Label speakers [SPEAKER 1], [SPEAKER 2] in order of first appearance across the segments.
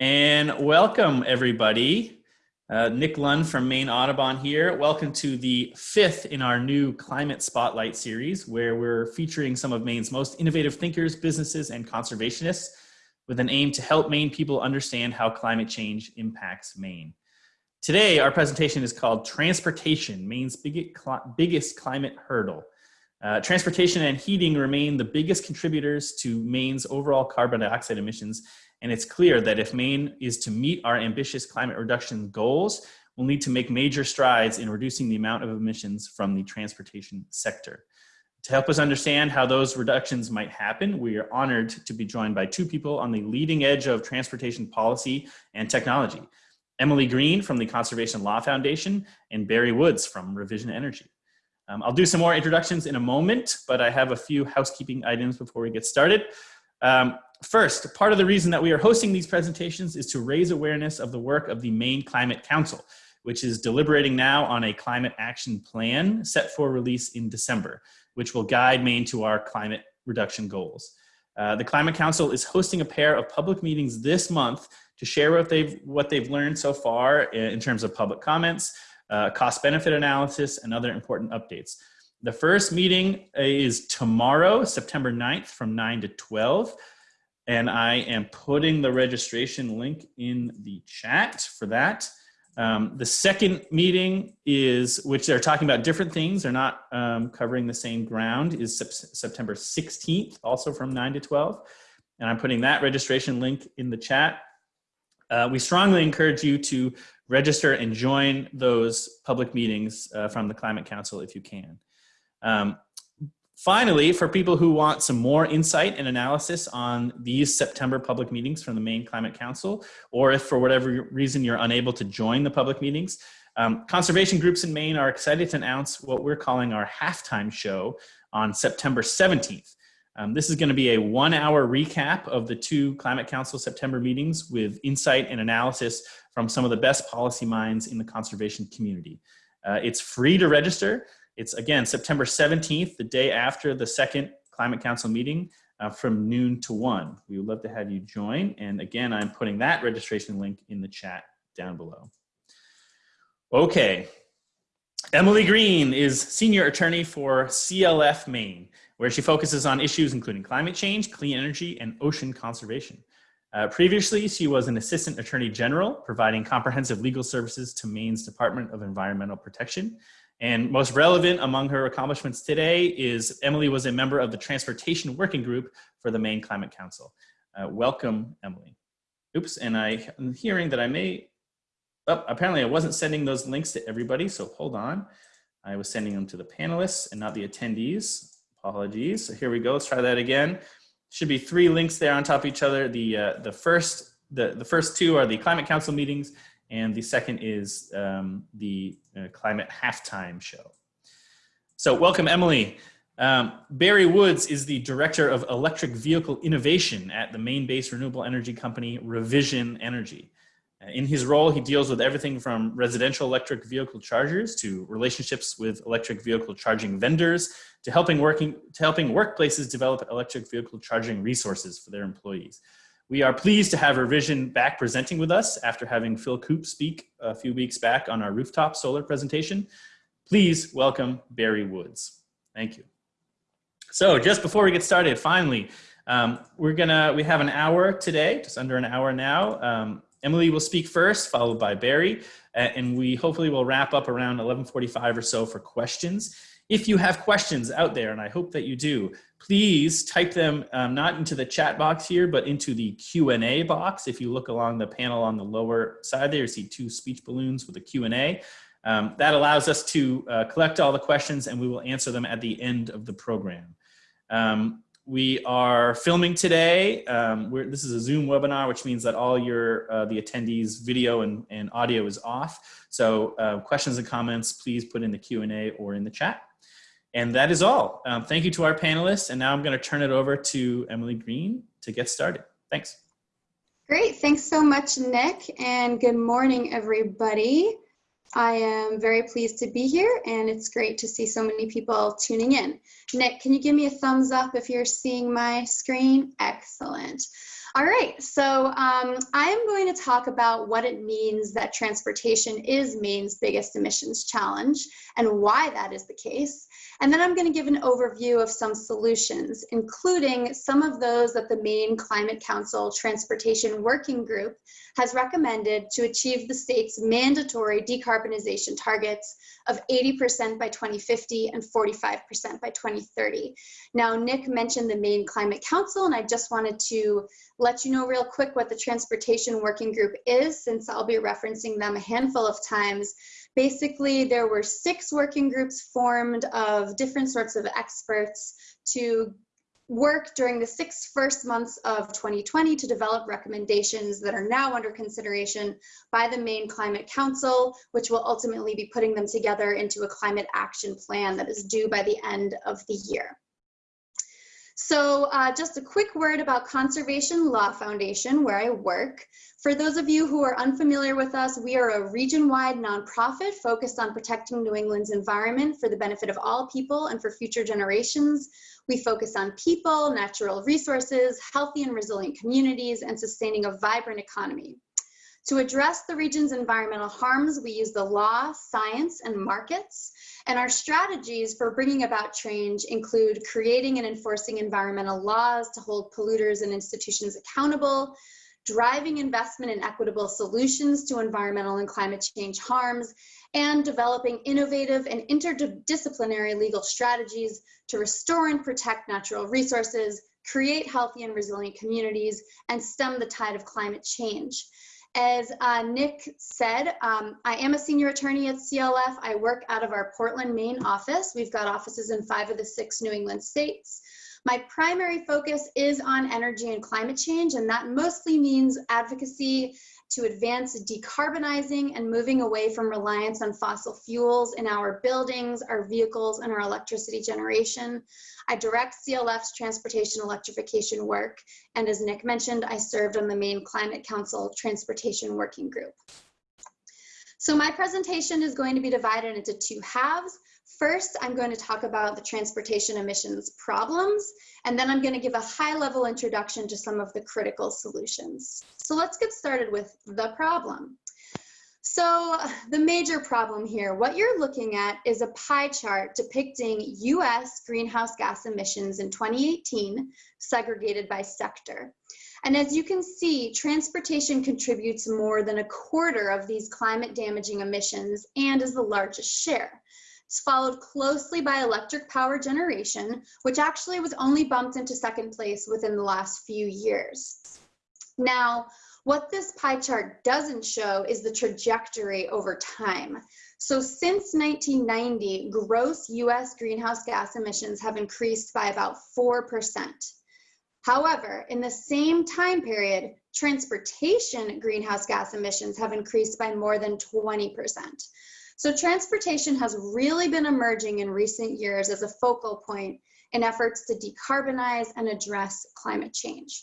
[SPEAKER 1] And welcome everybody. Uh, Nick Lund from Maine Audubon here. Welcome to the fifth in our new Climate Spotlight series, where we're featuring some of Maine's most innovative thinkers, businesses, and conservationists with an aim to help Maine people understand how climate change impacts Maine. Today, our presentation is called Transportation, Maine's biggest climate hurdle. Uh, transportation and heating remain the biggest contributors to Maine's overall carbon dioxide emissions and it's clear that if Maine is to meet our ambitious climate reduction goals, we'll need to make major strides in reducing the amount of emissions from the transportation sector. To help us understand how those reductions might happen, we are honored to be joined by two people on the leading edge of transportation policy and technology. Emily Green from the Conservation Law Foundation and Barry Woods from Revision Energy. Um, I'll do some more introductions in a moment, but I have a few housekeeping items before we get started. Um, First, part of the reason that we are hosting these presentations is to raise awareness of the work of the Maine Climate Council, which is deliberating now on a climate action plan set for release in December, which will guide Maine to our climate reduction goals. Uh, the Climate Council is hosting a pair of public meetings this month to share what they've, what they've learned so far in terms of public comments, uh, cost benefit analysis, and other important updates. The first meeting is tomorrow, September 9th from 9 to 12 and I am putting the registration link in the chat for that. Um, the second meeting is, which they're talking about different things, they're not um, covering the same ground, is September 16th, also from 9 to 12. And I'm putting that registration link in the chat. Uh, we strongly encourage you to register and join those public meetings uh, from the Climate Council if you can. Um, Finally, for people who want some more insight and analysis on these September public meetings from the Maine Climate Council, or if for whatever reason you're unable to join the public meetings, um, conservation groups in Maine are excited to announce what we're calling our halftime show on September 17th. Um, this is going to be a one hour recap of the two Climate Council September meetings with insight and analysis from some of the best policy minds in the conservation community. Uh, it's free to register. It's again, September 17th, the day after the second Climate Council meeting uh, from noon to one. We would love to have you join. And again, I'm putting that registration link in the chat down below. Okay. Emily Green is senior attorney for CLF Maine, where she focuses on issues including climate change, clean energy, and ocean conservation. Uh, previously, she was an assistant attorney general, providing comprehensive legal services to Maine's Department of Environmental Protection. And most relevant among her accomplishments today is Emily was a member of the Transportation Working Group for the Maine Climate Council. Uh, welcome, Emily. Oops, and I, am hearing that I may, oh, apparently I wasn't sending those links to everybody, so hold on. I was sending them to the panelists and not the attendees. Apologies. So here we go. Let's try that again. Should be three links there on top of each other. The uh, the first the the first two are the Climate Council meetings, and the second is um, the uh, Climate Halftime Show. So welcome, Emily. Um, Barry Woods is the Director of Electric Vehicle Innovation at the Maine-based renewable energy company Revision Energy. Uh, in his role, he deals with everything from residential electric vehicle chargers to relationships with electric vehicle charging vendors to helping working to helping workplaces develop electric vehicle charging resources for their employees. We are pleased to have Revision back presenting with us after having Phil Coupe speak a few weeks back on our rooftop solar presentation. Please welcome Barry Woods. Thank you. So just before we get started, finally, um, we're gonna, we have an hour today, just under an hour now. Um, Emily will speak first, followed by Barry, and we hopefully will wrap up around 1145 or so for questions. If you have questions out there, and I hope that you do, please type them um, not into the chat box here, but into the Q&A box. If you look along the panel on the lower side there, you see two speech balloons with a Q&A. Um, that allows us to uh, collect all the questions and we will answer them at the end of the program. Um, we are filming today. Um, this is a Zoom webinar, which means that all your uh, the attendees video and, and audio is off. So uh, questions and comments, please put in the Q&A or in the chat. And that is all. Um, thank you to our panelists. And now I'm going to turn it over to Emily Green to get started. Thanks.
[SPEAKER 2] Great. Thanks so much, Nick. And good morning, everybody. I am very pleased to be here and it's great to see so many people tuning in. Nick, can you give me a thumbs up if you're seeing my screen? Excellent. All right, so um, I'm going to talk about what it means that transportation is Maine's biggest emissions challenge and why that is the case. And then I'm going to give an overview of some solutions, including some of those that the Maine Climate Council Transportation Working Group has recommended to achieve the state's mandatory decarbonization targets of 80% by 2050 and 45% by 2030. Now, Nick mentioned the Maine Climate Council, and I just wanted to let you know real quick what the Transportation Working Group is, since I'll be referencing them a handful of times. Basically, there were six working groups formed of different sorts of experts to work during the six first months of 2020 to develop recommendations that are now under consideration by the Maine Climate Council, which will ultimately be putting them together into a climate action plan that is due by the end of the year. So uh, just a quick word about Conservation Law Foundation, where I work. For those of you who are unfamiliar with us, we are a region-wide nonprofit focused on protecting New England's environment for the benefit of all people and for future generations. We focus on people, natural resources, healthy and resilient communities, and sustaining a vibrant economy. To address the region's environmental harms, we use the law, science, and markets. And our strategies for bringing about change include creating and enforcing environmental laws to hold polluters and institutions accountable, driving investment in equitable solutions to environmental and climate change harms, and developing innovative and interdisciplinary legal strategies to restore and protect natural resources, create healthy and resilient communities, and stem the tide of climate change. As uh, Nick said, um, I am a senior attorney at CLF. I work out of our Portland, Maine office. We've got offices in five of the six New England states. My primary focus is on energy and climate change, and that mostly means advocacy to advance decarbonizing and moving away from reliance on fossil fuels in our buildings, our vehicles, and our electricity generation. I direct CLF's transportation electrification work, and as Nick mentioned, I served on the Maine Climate Council Transportation Working Group. So my presentation is going to be divided into two halves. First, I'm going to talk about the transportation emissions problems, and then I'm going to give a high level introduction to some of the critical solutions. So let's get started with the problem. So the major problem here, what you're looking at is a pie chart depicting US greenhouse gas emissions in 2018, segregated by sector. And as you can see, transportation contributes more than a quarter of these climate damaging emissions and is the largest share. Followed closely by electric power generation, which actually was only bumped into second place within the last few years. Now, what this pie chart doesn't show is the trajectory over time. So since 1990, gross US greenhouse gas emissions have increased by about 4%. However, in the same time period, transportation greenhouse gas emissions have increased by more than 20%. So transportation has really been emerging in recent years as a focal point in efforts to decarbonize and address climate change.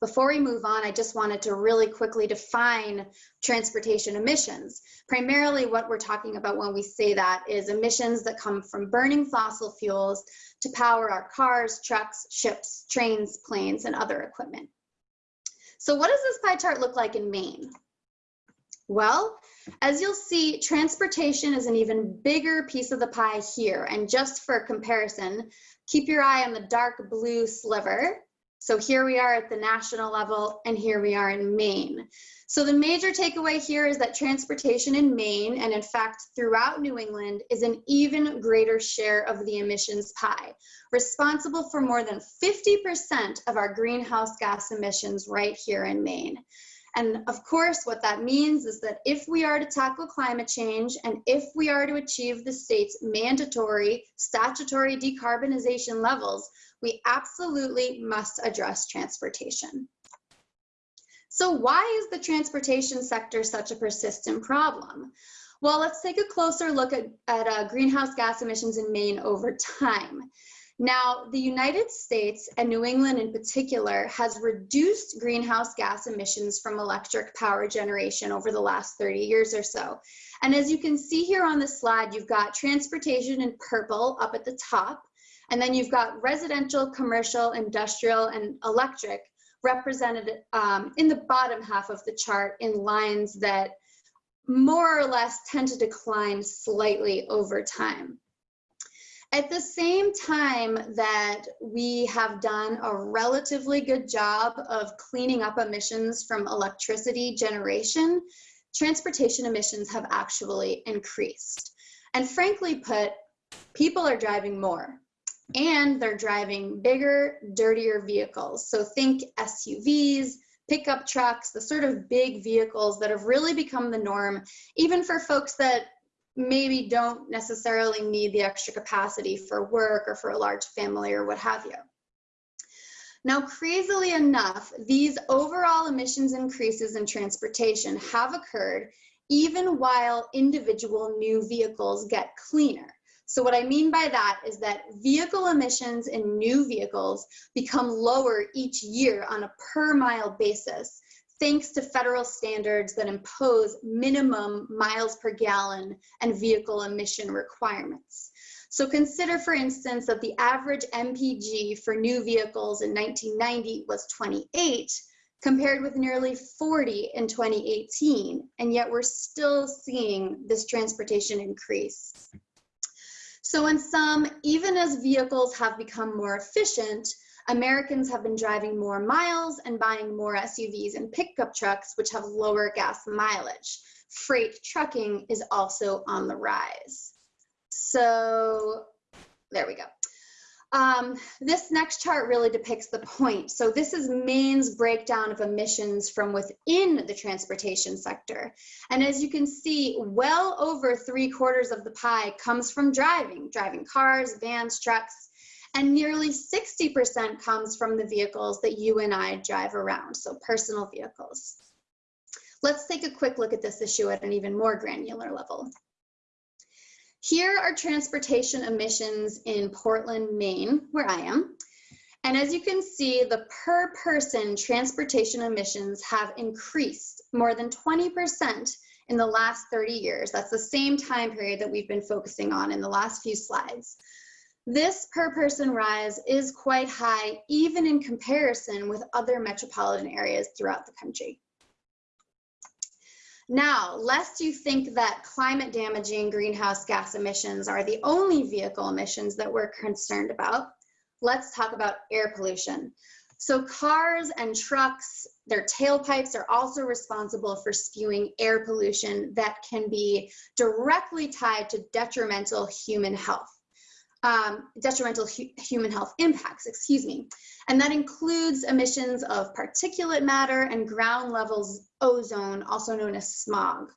[SPEAKER 2] Before we move on, I just wanted to really quickly define transportation emissions. Primarily what we're talking about when we say that is emissions that come from burning fossil fuels to power our cars, trucks, ships, trains, planes, and other equipment. So what does this pie chart look like in Maine? Well, as you'll see, transportation is an even bigger piece of the pie here. And just for comparison, keep your eye on the dark blue sliver. So here we are at the national level and here we are in Maine. So the major takeaway here is that transportation in Maine and in fact throughout New England is an even greater share of the emissions pie, responsible for more than 50% of our greenhouse gas emissions right here in Maine. And of course, what that means is that if we are to tackle climate change and if we are to achieve the state's mandatory statutory decarbonization levels, we absolutely must address transportation. So why is the transportation sector such a persistent problem? Well, let's take a closer look at, at uh, greenhouse gas emissions in Maine over time. Now, the United States and New England in particular has reduced greenhouse gas emissions from electric power generation over the last 30 years or so. And as you can see here on the slide, you've got transportation in purple up at the top, and then you've got residential, commercial, industrial, and electric represented um, in the bottom half of the chart in lines that more or less tend to decline slightly over time. At the same time that we have done a relatively good job of cleaning up emissions from electricity generation, transportation emissions have actually increased. And frankly put, people are driving more and they're driving bigger, dirtier vehicles. So think SUVs, pickup trucks, the sort of big vehicles that have really become the norm, even for folks that maybe don't necessarily need the extra capacity for work or for a large family or what have you. Now, crazily enough, these overall emissions increases in transportation have occurred even while individual new vehicles get cleaner. So what I mean by that is that vehicle emissions in new vehicles become lower each year on a per mile basis, thanks to federal standards that impose minimum miles per gallon and vehicle emission requirements. So consider, for instance, that the average MPG for new vehicles in 1990 was 28, compared with nearly 40 in 2018, and yet we're still seeing this transportation increase. So in sum, even as vehicles have become more efficient, Americans have been driving more miles and buying more SUVs and pickup trucks, which have lower gas mileage. Freight trucking is also on the rise. So there we go. Um, this next chart really depicts the point. So this is Maine's breakdown of emissions from within the transportation sector. And as you can see, well over three quarters of the pie comes from driving, driving cars, vans, trucks, and nearly 60% comes from the vehicles that you and I drive around, so personal vehicles. Let's take a quick look at this issue at an even more granular level. Here are transportation emissions in Portland, Maine, where I am. And as you can see, the per person transportation emissions have increased more than 20% in the last 30 years. That's the same time period that we've been focusing on in the last few slides. This per person rise is quite high, even in comparison with other metropolitan areas throughout the country. Now, lest you think that climate damaging greenhouse gas emissions are the only vehicle emissions that we're concerned about, let's talk about air pollution. So cars and trucks, their tailpipes are also responsible for spewing air pollution that can be directly tied to detrimental human health um, detrimental hu human health impacts, excuse me. And that includes emissions of particulate matter and ground levels ozone, also known as smog.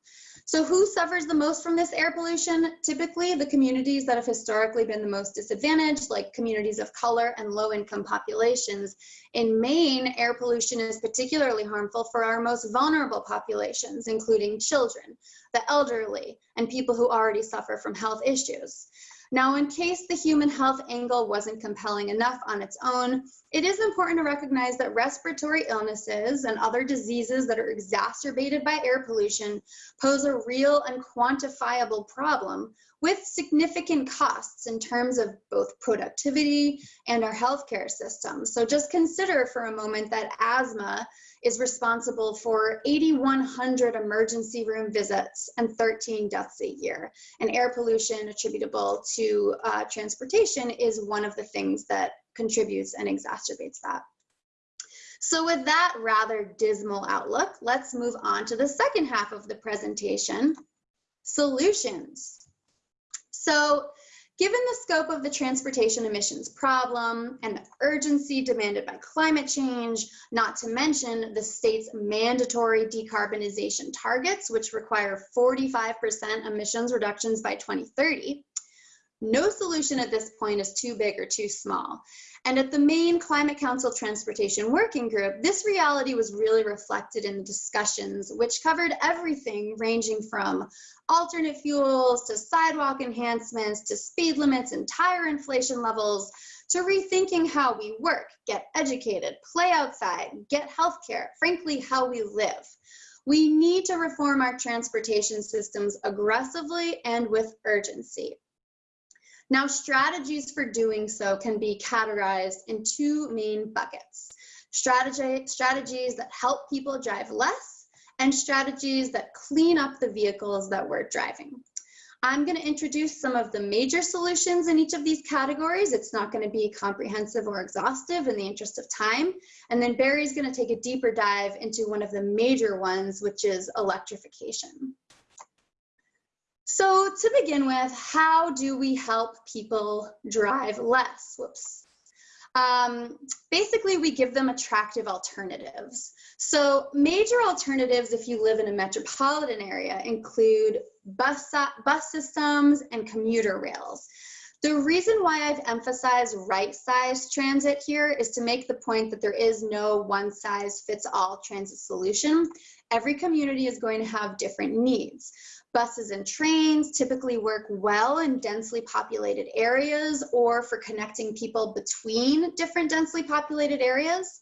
[SPEAKER 2] So who suffers the most from this air pollution? Typically the communities that have historically been the most disadvantaged, like communities of color and low income populations. In Maine, air pollution is particularly harmful for our most vulnerable populations, including children, the elderly, and people who already suffer from health issues. Now, in case the human health angle wasn't compelling enough on its own, it is important to recognize that respiratory illnesses and other diseases that are exacerbated by air pollution pose a real and quantifiable problem with significant costs in terms of both productivity and our healthcare system. So just consider for a moment that asthma is responsible for 8,100 emergency room visits and 13 deaths a year. And air pollution attributable to uh, transportation is one of the things that contributes and exacerbates that. So with that rather dismal outlook, let's move on to the second half of the presentation, solutions. So Given the scope of the transportation emissions problem and the urgency demanded by climate change, not to mention the state's mandatory decarbonization targets, which require 45% emissions reductions by 2030, no solution at this point is too big or too small. And at the Maine Climate Council Transportation Working Group, this reality was really reflected in the discussions, which covered everything ranging from alternate fuels to sidewalk enhancements to speed limits and tire inflation levels to rethinking how we work, get educated, play outside, get healthcare, frankly, how we live. We need to reform our transportation systems aggressively and with urgency. Now, strategies for doing so can be categorized in two main buckets. strategy, strategies that help people drive less, and strategies that clean up the vehicles that we're driving. I'm going to introduce some of the major solutions in each of these categories. It's not going to be comprehensive or exhaustive in the interest of time. And then Barry's going to take a deeper dive into one of the major ones, which is electrification. So to begin with, how do we help people drive less? Whoops. Um, basically, we give them attractive alternatives. So major alternatives if you live in a metropolitan area include bus, bus systems and commuter rails. The reason why I've emphasized right-sized transit here is to make the point that there is no one-size-fits-all transit solution. Every community is going to have different needs. Buses and trains typically work well in densely populated areas or for connecting people between different densely populated areas.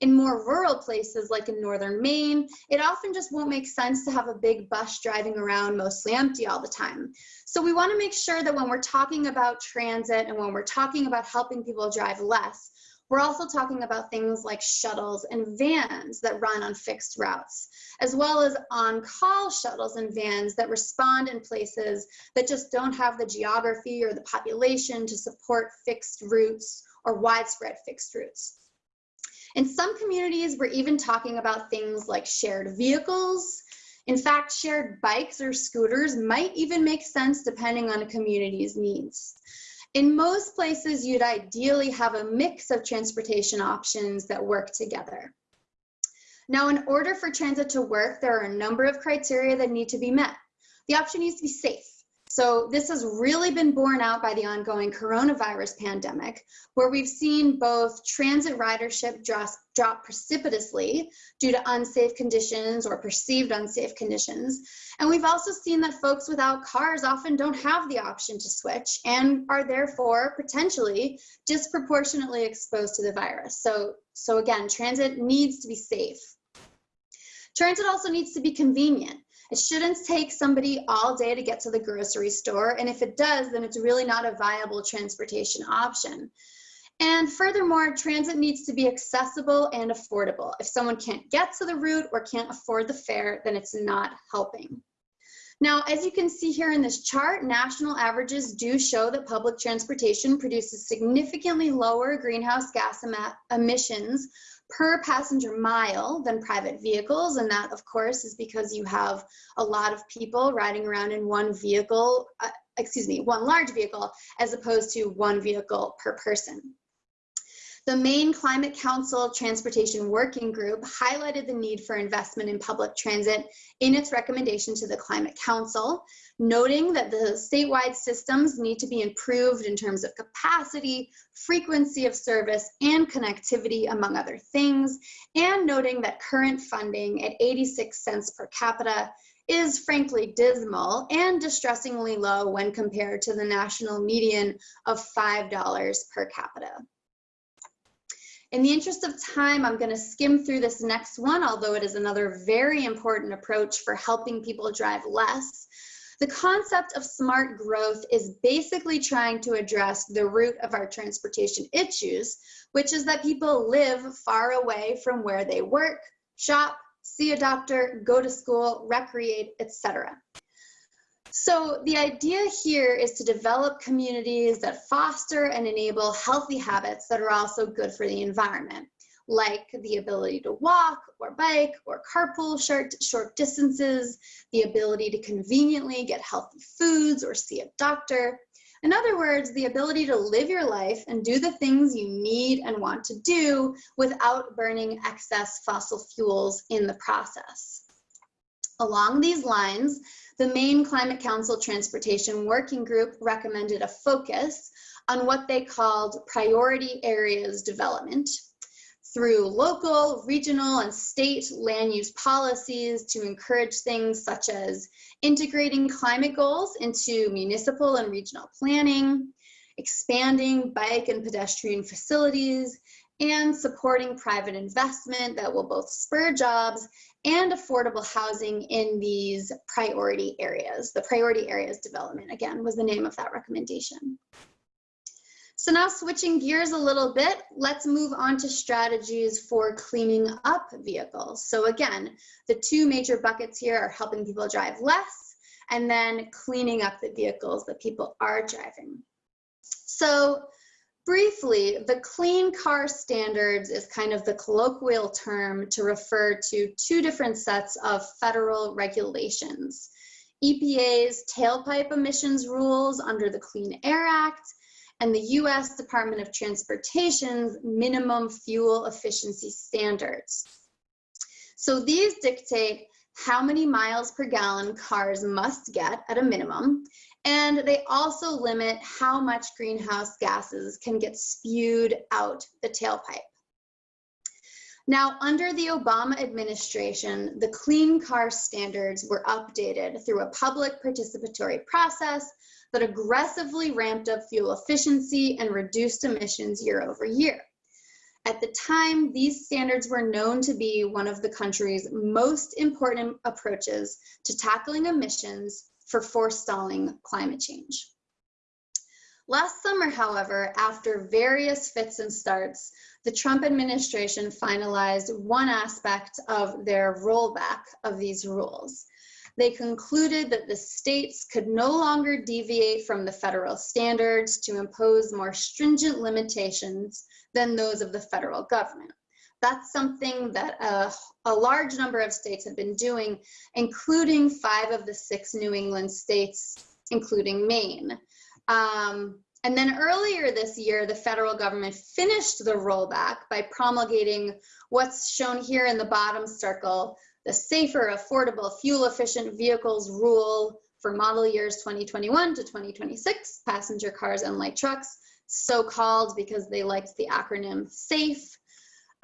[SPEAKER 2] In more rural places like in northern Maine, it often just won't make sense to have a big bus driving around mostly empty all the time. So we wanna make sure that when we're talking about transit and when we're talking about helping people drive less, we're also talking about things like shuttles and vans that run on fixed routes, as well as on-call shuttles and vans that respond in places that just don't have the geography or the population to support fixed routes or widespread fixed routes. In some communities, we're even talking about things like shared vehicles. In fact, shared bikes or scooters might even make sense depending on a community's needs. In most places, you'd ideally have a mix of transportation options that work together. Now, in order for transit to work, there are a number of criteria that need to be met. The option needs to be safe. So this has really been borne out by the ongoing coronavirus pandemic, where we've seen both transit ridership drop, drop precipitously due to unsafe conditions or perceived unsafe conditions. And we've also seen that folks without cars often don't have the option to switch and are therefore potentially disproportionately exposed to the virus. So, so again, transit needs to be safe. Transit also needs to be convenient. It shouldn't take somebody all day to get to the grocery store. And if it does, then it's really not a viable transportation option. And furthermore, transit needs to be accessible and affordable. If someone can't get to the route or can't afford the fare, then it's not helping. Now, as you can see here in this chart, national averages do show that public transportation produces significantly lower greenhouse gas em emissions per passenger mile than private vehicles. And that, of course, is because you have a lot of people riding around in one vehicle, uh, excuse me, one large vehicle, as opposed to one vehicle per person. The Maine Climate Council Transportation Working Group highlighted the need for investment in public transit in its recommendation to the Climate Council, noting that the statewide systems need to be improved in terms of capacity, frequency of service, and connectivity, among other things, and noting that current funding at 86 cents per capita is frankly dismal and distressingly low when compared to the national median of $5 per capita. In the interest of time, I'm going to skim through this next one, although it is another very important approach for helping people drive less. The concept of smart growth is basically trying to address the root of our transportation issues, which is that people live far away from where they work, shop, see a doctor, go to school, recreate, etc. So the idea here is to develop communities that foster and enable healthy habits that are also good for the environment, like the ability to walk or bike or carpool short, short distances, the ability to conveniently get healthy foods or see a doctor. In other words, the ability to live your life and do the things you need and want to do without burning excess fossil fuels in the process. Along these lines, the Maine Climate Council Transportation Working Group recommended a focus on what they called priority areas development through local, regional, and state land use policies to encourage things such as integrating climate goals into municipal and regional planning, expanding bike and pedestrian facilities, and supporting private investment that will both spur jobs and affordable housing in these priority areas. The priority areas development, again, was the name of that recommendation. So now switching gears a little bit, let's move on to strategies for cleaning up vehicles. So again, the two major buckets here are helping people drive less and then cleaning up the vehicles that people are driving. So briefly, the clean car standards is kind of the colloquial term to refer to two different sets of federal regulations. EPA's tailpipe emissions rules under the Clean Air Act and the US Department of Transportation's minimum fuel efficiency standards. So these dictate how many miles per gallon cars must get at a minimum, and they also limit how much greenhouse gases can get spewed out the tailpipe. Now, under the Obama administration, the clean car standards were updated through a public participatory process that aggressively ramped up fuel efficiency and reduced emissions year over year. At the time, these standards were known to be one of the country's most important approaches to tackling emissions for forestalling climate change. Last summer, however, after various fits and starts, the Trump administration finalized one aspect of their rollback of these rules they concluded that the states could no longer deviate from the federal standards to impose more stringent limitations than those of the federal government. That's something that a, a, large number of states have been doing, including five of the six New England states, including Maine. Um, and then earlier this year, the federal government finished the rollback by promulgating what's shown here in the bottom circle, the safer, affordable, fuel efficient vehicles rule for model years 2021 to 2026, passenger cars and light trucks, so called because they liked the acronym SAFE.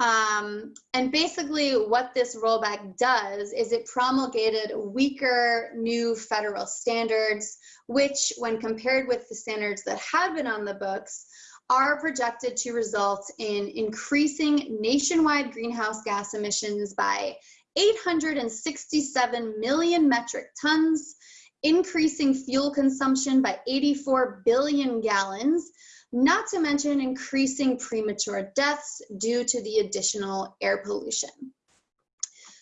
[SPEAKER 2] Um, and basically what this rollback does is it promulgated weaker new federal standards, which when compared with the standards that had been on the books, are projected to result in increasing nationwide greenhouse gas emissions by 867 million metric tons, increasing fuel consumption by 84 billion gallons, not to mention increasing premature deaths due to the additional air pollution.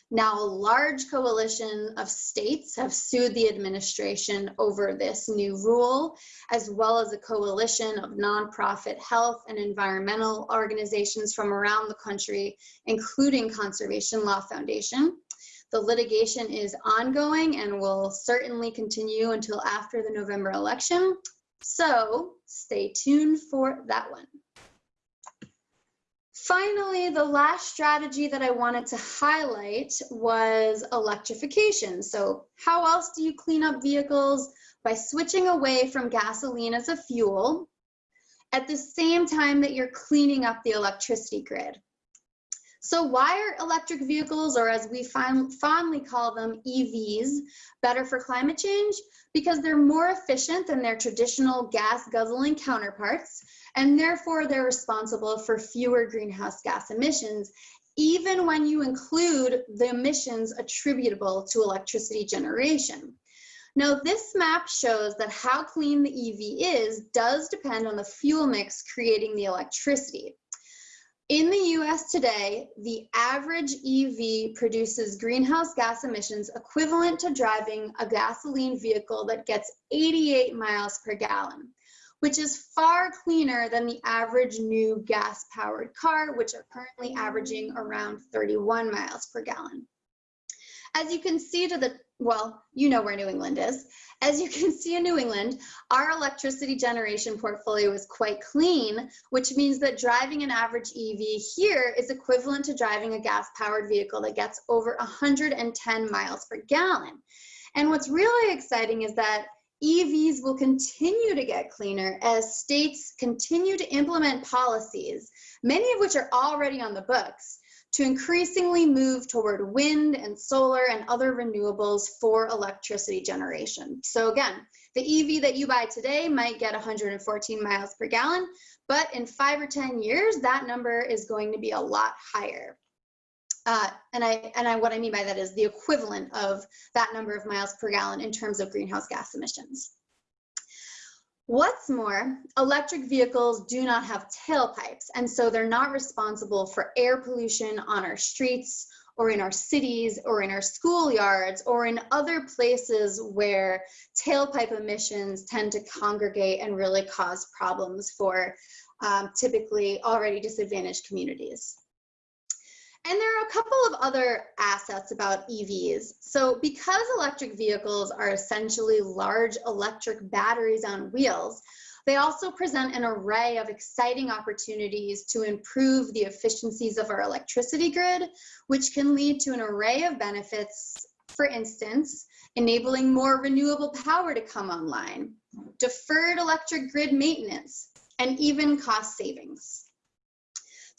[SPEAKER 2] Now, a large coalition of states have sued the administration over this new rule, as well as a coalition of nonprofit health and environmental organizations from around the country, including Conservation Law Foundation. The litigation is ongoing and will certainly continue until after the November election. So stay tuned for that one. Finally, the last strategy that I wanted to highlight was electrification. So how else do you clean up vehicles? By switching away from gasoline as a fuel at the same time that you're cleaning up the electricity grid. So why are electric vehicles, or as we fondly call them, EVs, better for climate change? Because they're more efficient than their traditional gas guzzling counterparts, and therefore they're responsible for fewer greenhouse gas emissions, even when you include the emissions attributable to electricity generation. Now, this map shows that how clean the EV is does depend on the fuel mix creating the electricity. In the US today, the average EV produces greenhouse gas emissions equivalent to driving a gasoline vehicle that gets 88 miles per gallon, which is far cleaner than the average new gas powered car, which are currently averaging around 31 miles per gallon. As you can see to the, well, you know where New England is. As you can see in New England, our electricity generation portfolio is quite clean, which means that driving an average EV here is equivalent to driving a gas powered vehicle that gets over 110 miles per gallon. And what's really exciting is that EVs will continue to get cleaner as states continue to implement policies, many of which are already on the books, to increasingly move toward wind and solar and other renewables for electricity generation. So again, the EV that you buy today might get 114 miles per gallon, but in five or 10 years, that number is going to be a lot higher. Uh, and I and I what I mean by that is the equivalent of that number of miles per gallon in terms of greenhouse gas emissions. What's more, electric vehicles do not have tailpipes, and so they're not responsible for air pollution on our streets or in our cities or in our schoolyards or in other places where tailpipe emissions tend to congregate and really cause problems for um, typically already disadvantaged communities. And there are a couple of other assets about EVs. So because electric vehicles are essentially large electric batteries on wheels, they also present an array of exciting opportunities to improve the efficiencies of our electricity grid, which can lead to an array of benefits, for instance, enabling more renewable power to come online, deferred electric grid maintenance, and even cost savings.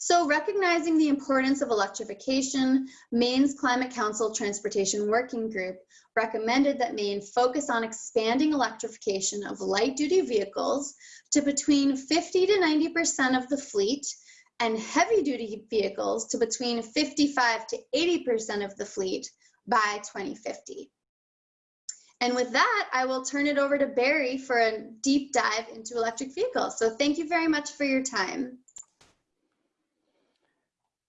[SPEAKER 2] So recognizing the importance of electrification, Maine's Climate Council Transportation Working Group recommended that Maine focus on expanding electrification of light duty vehicles to between 50 to 90% of the fleet and heavy duty vehicles to between 55 to 80% of the fleet by 2050. And with that, I will turn it over to Barry for a deep dive into electric vehicles. So thank you very much for your time.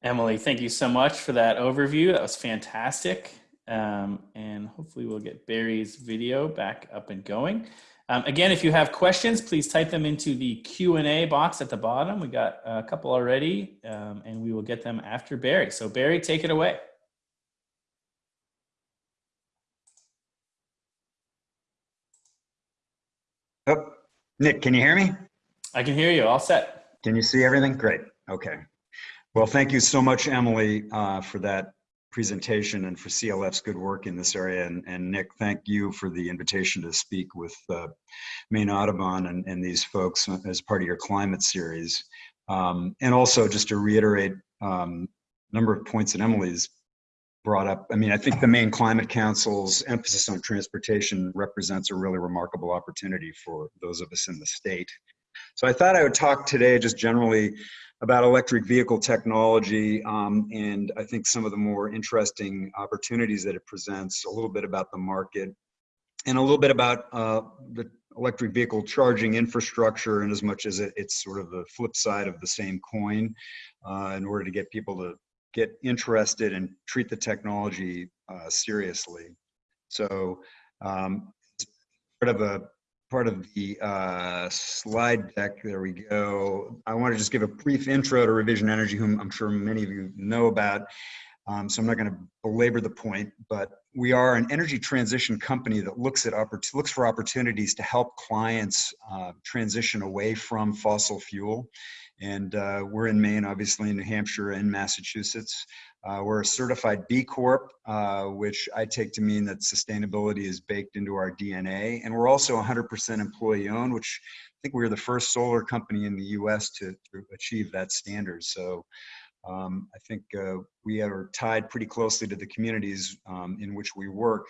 [SPEAKER 1] Emily, thank you so much for that overview. That was fantastic. Um, and hopefully we'll get Barry's video back up and going. Um, again, if you have questions, please type them into the Q&A box at the bottom. We got a couple already, um, and we will get them after Barry. So Barry, take it away.
[SPEAKER 3] Oh, Nick, can you hear me?
[SPEAKER 1] I can hear you, all set.
[SPEAKER 3] Can you see everything? Great. Okay. Well, thank you so much, Emily, uh, for that presentation and for CLF's good work in this area. And, and Nick, thank you for the invitation to speak with uh, Maine Audubon and, and these folks as part of your climate series. Um, and also just to reiterate um, a number of points that Emily's brought up. I mean, I think the Maine Climate Council's emphasis on transportation represents a really remarkable opportunity for those of us in the state. So I thought I would talk today just generally about electric vehicle technology um, and I think some of the more interesting opportunities that it presents, a little bit about the market, and a little bit about uh, the electric vehicle charging infrastructure and as much as it, it's sort of the flip side of the same coin uh, in order to get people to get interested and treat the technology uh, seriously. So um, part of a part of the uh, slide deck. There we go. I want to just give a brief intro to Revision Energy, whom I'm sure many of you know about. Um, so I'm not going to belabor the point, but we are an energy transition company that looks at looks for opportunities to help clients uh, transition away from fossil fuel. And uh, we're in Maine, obviously in New Hampshire and Massachusetts. Uh, we're a certified B Corp, uh, which I take to mean that sustainability is baked into our DNA. And we're also 100% employee owned, which I think we are the first solar company in the US to, to achieve that standard. So um, I think uh, we are tied pretty closely to the communities um, in which we work.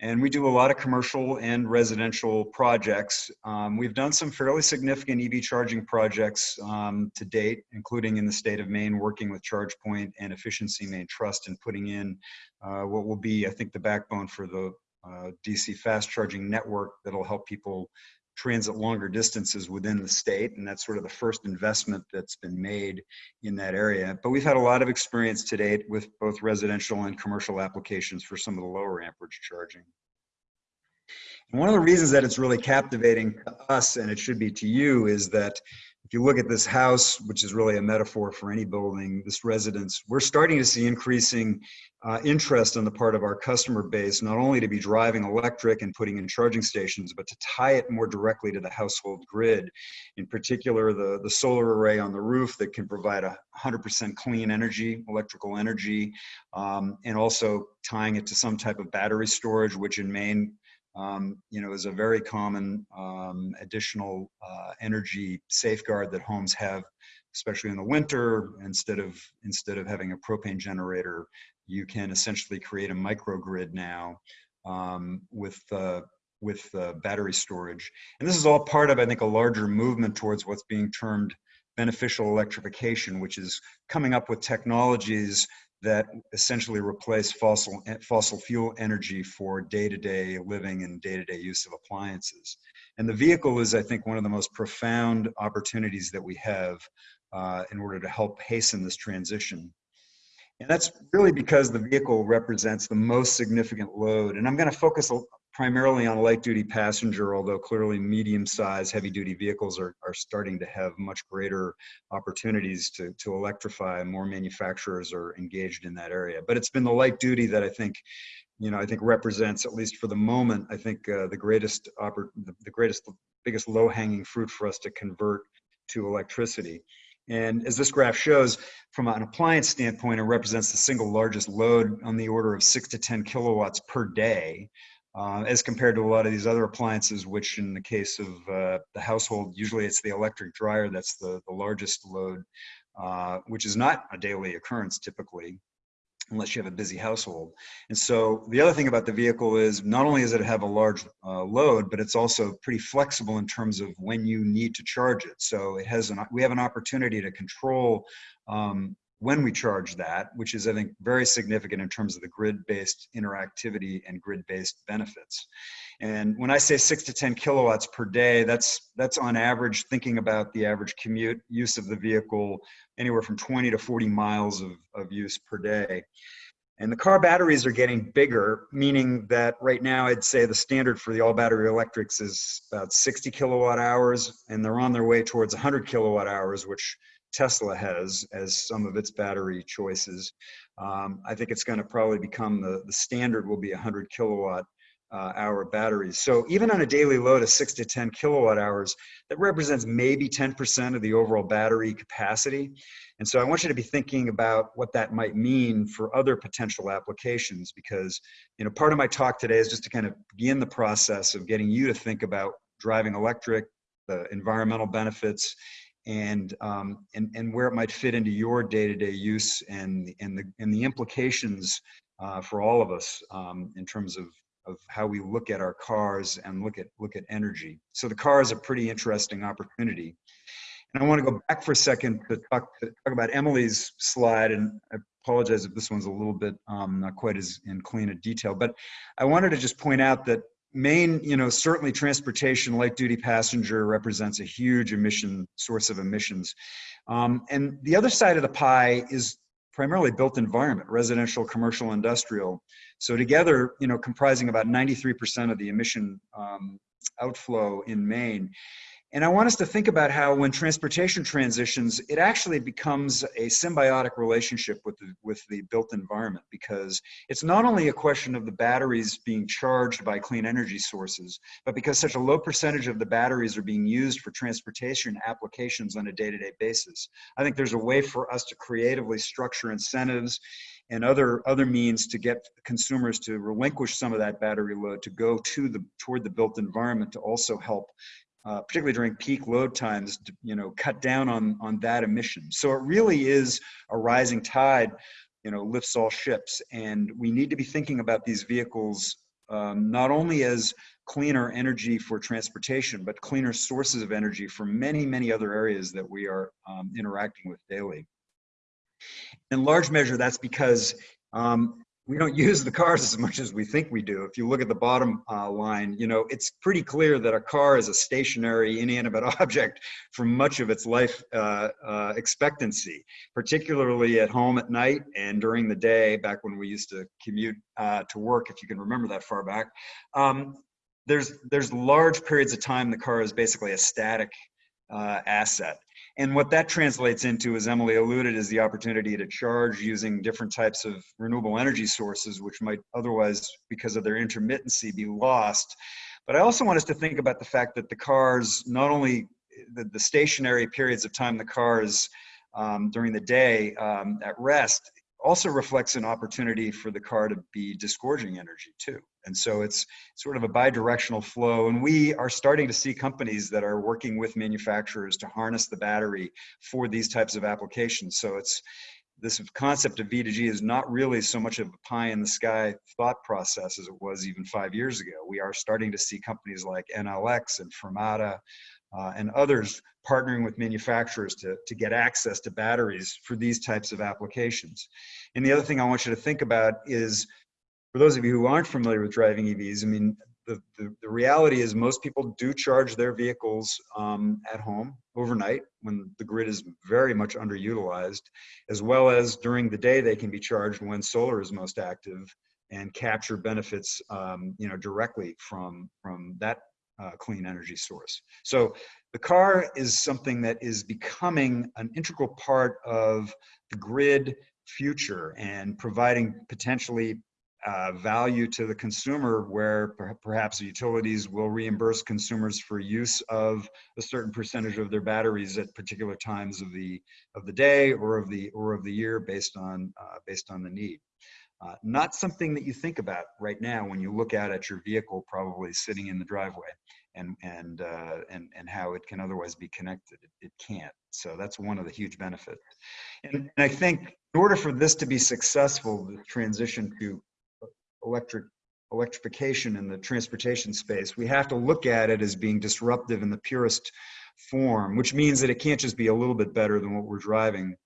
[SPEAKER 3] And we do a lot of commercial and residential projects. Um, we've done some fairly significant EV charging projects um, to date, including in the state of Maine, working with ChargePoint and Efficiency Maine Trust and putting in uh, what will be, I think, the backbone for the uh, DC fast charging network that'll help people transit longer distances within the state. And that's sort of the first investment that's been made in that area. But we've had a lot of experience to date with both residential and commercial applications for some of the lower amperage charging. And one of the reasons that it's really captivating to us, and it should be to you, is that if you look at this house, which is really a metaphor for any building, this residence, we're starting to see increasing uh, interest on the part of our customer base, not only to be driving electric and putting in charging stations, but to tie it more directly to the household grid. In particular, the, the solar array on the roof that can provide a 100% clean energy, electrical energy, um, and also tying it to some type of battery storage, which in Maine um, you know, is a very common um, additional uh, energy safeguard that homes have, especially in the winter. Instead of instead of having a propane generator, you can essentially create a microgrid now um, with uh, with battery storage. And this is all part of, I think, a larger movement towards what's being termed beneficial electrification, which is coming up with technologies that essentially replace fossil fossil fuel energy for day-to-day living and day-to-day use of appliances. And the vehicle is, I think, one of the most profound opportunities that we have uh, in order to help hasten this transition. And that's really because the vehicle represents the most significant load. And I'm going to focus primarily on light duty passenger, although clearly medium sized heavy duty vehicles are, are starting to have much greater opportunities to, to electrify. More manufacturers are engaged in that area. But it's been the light duty that I think, you know, I think represents, at least for the moment, I think uh, the greatest, oppor- the, the greatest, biggest low hanging fruit for us to convert to electricity. And as this graph shows, from an appliance standpoint, it represents the single largest load on the order of six to 10 kilowatts per day, uh, as compared to a lot of these other appliances, which in the case of uh, the household, usually it's the electric dryer that's the, the largest load, uh, which is not a daily occurrence typically unless you have a busy household. And so the other thing about the vehicle is not only does it have a large uh, load, but it's also pretty flexible in terms of when you need to charge it. So it has an, we have an opportunity to control um, when we charge that, which is, I think, very significant in terms of the grid-based interactivity and grid-based benefits. And when I say six to 10 kilowatts per day, that's, that's on average, thinking about the average commute use of the vehicle, anywhere from 20 to 40 miles of, of use per day. And the car batteries are getting bigger, meaning that right now I'd say the standard for the all battery electrics is about 60 kilowatt hours, and they're on their way towards 100 kilowatt hours, which Tesla has as some of its battery choices. Um, I think it's going to probably become the, the standard will be 100 kilowatt uh, hour batteries. So even on a daily load of six to 10 kilowatt hours, that represents maybe 10% of the overall battery capacity. And so I want you to be thinking about what that might mean for other potential applications because, you know, part of my talk today is just to kind of begin the process of getting you to think about driving electric, the environmental benefits, and um, and and where it might fit into your day-to-day use and and the and the implications uh, for all of us um, in terms of of how we look at our cars and look at look at energy. So the car is a pretty interesting opportunity. And I want to go back for a second to talk to talk about Emily's slide, and I apologize if this one's a little bit um, not quite as in clean a detail, but I wanted to just point out that Maine, you know, certainly transportation, light duty passenger represents a huge emission source of emissions. Um, and the other side of the pie is primarily built environment, residential, commercial, industrial. So together, you know, comprising about 93% of the emission um, outflow in Maine. And I want us to think about how when transportation transitions, it actually becomes a symbiotic relationship with the, with the built environment because it's not only a question of the batteries being charged by clean energy sources, but because such a low percentage of the batteries are being used for transportation applications on a day-to-day -day basis. I think there's a way for us to creatively structure incentives and other other means to get consumers to relinquish some of that battery load to go to the toward the built environment to also help uh, particularly during peak load times, you know, cut down on, on that emission. So it really is a rising tide, you know, lifts all ships. And we need to be thinking about these vehicles um, not only as cleaner energy for transportation, but cleaner sources of energy for many, many other areas that we are um, interacting with daily. In large measure, that's because um, we don't use the cars as much as we think we do. If you look at the bottom uh, line, you know, it's pretty clear that a car is a stationary, inanimate object for much of its life uh, uh, expectancy, particularly at home at night and during the day, back when we used to commute uh, to work, if you can remember that far back. Um, there's, there's large periods of time the car is basically a static uh, asset. And what that translates into, as Emily alluded, is the opportunity to charge using different types of renewable energy sources, which might otherwise, because of their intermittency, be lost. But I also want us to think about the fact that the cars, not only the, the stationary periods of time the cars um, during the day um, at rest, also reflects an opportunity for the car to be disgorging energy too. And so it's sort of a bidirectional flow. And we are starting to see companies that are working with manufacturers to harness the battery for these types of applications. So it's this concept of V2G is not really so much of a pie in the sky thought process as it was even five years ago. We are starting to see companies like NLX and Fermata uh, and others partnering with manufacturers to, to get access to batteries for these types of applications. And the other thing I want you to think about is, for those of you who aren't familiar with driving EVs, I mean, the, the, the reality is most people do charge their vehicles um, at home overnight when the grid is very much underutilized, as well as during the day they can be charged when solar is most active and capture benefits um, you know, directly from, from that uh, clean energy source. So the car is something that is becoming an integral part of the grid future and providing potentially uh, value to the consumer where per perhaps utilities will reimburse consumers for use of a certain percentage of their batteries at particular times of the of the day or of the or of the year based on uh, based on the need. Uh, not something that you think about right now when you look out at your vehicle probably sitting in the driveway and and uh, and and how it can otherwise be connected. It, it can't. So that's one of the huge benefits. And, and I think in order for this to be successful, the transition to electric electrification in the transportation space, we have to look at it as being disruptive in the purest form, which means that it can't just be a little bit better than what we're driving,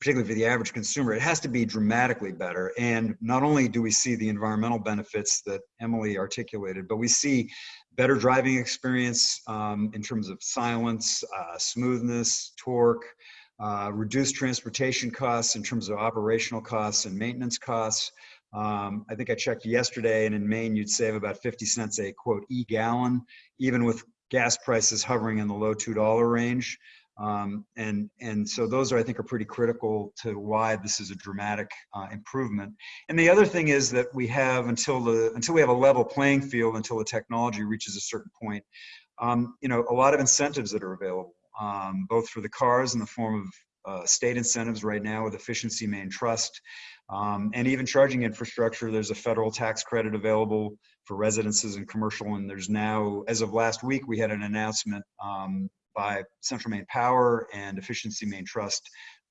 [SPEAKER 3] particularly for the average consumer. It has to be dramatically better. And not only do we see the environmental benefits that Emily articulated, but we see better driving experience um, in terms of silence, uh, smoothness, torque, uh, reduced transportation costs in terms of operational costs and maintenance costs, um, I think I checked yesterday, and in Maine, you'd save about 50 cents a quote e gallon, even with gas prices hovering in the low two dollar range. Um, and and so those are I think are pretty critical to why this is a dramatic uh, improvement. And the other thing is that we have until the until we have a level playing field until the technology reaches a certain point. Um, you know, a lot of incentives that are available, um, both for the cars in the form of uh, state incentives right now with Efficiency Maine Trust um, and even charging infrastructure, there's a federal tax credit available for residences and commercial. And there's now, as of last week, we had an announcement um, by Central Maine Power and Efficiency Maine Trust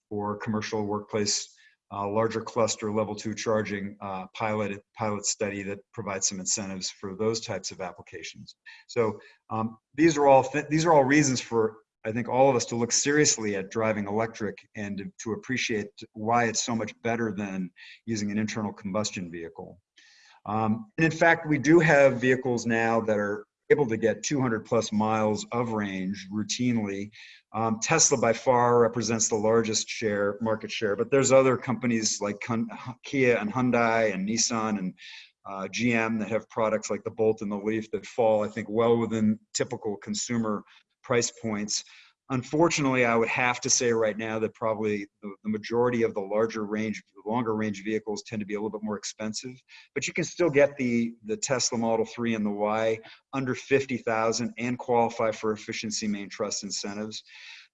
[SPEAKER 3] for commercial workplace uh, larger cluster level two charging uh, pilot pilot study that provides some incentives for those types of applications. So um, these are all these are all reasons for I think all of us to look seriously at driving electric and to appreciate why it's so much better than using an internal combustion vehicle. Um, and in fact, we do have vehicles now that are able to get 200 plus miles of range routinely. Um, Tesla by far represents the largest share, market share, but there's other companies like Kia and Hyundai and Nissan and uh, GM that have products like the Bolt and the Leaf that fall, I think, well within typical consumer price points. Unfortunately, I would have to say right now that probably the, majority of the larger range, longer range vehicles tend to be a little bit more expensive, but you can still get the, the Tesla Model 3 and the Y under 50,000 and qualify for Efficiency Maine Trust incentives.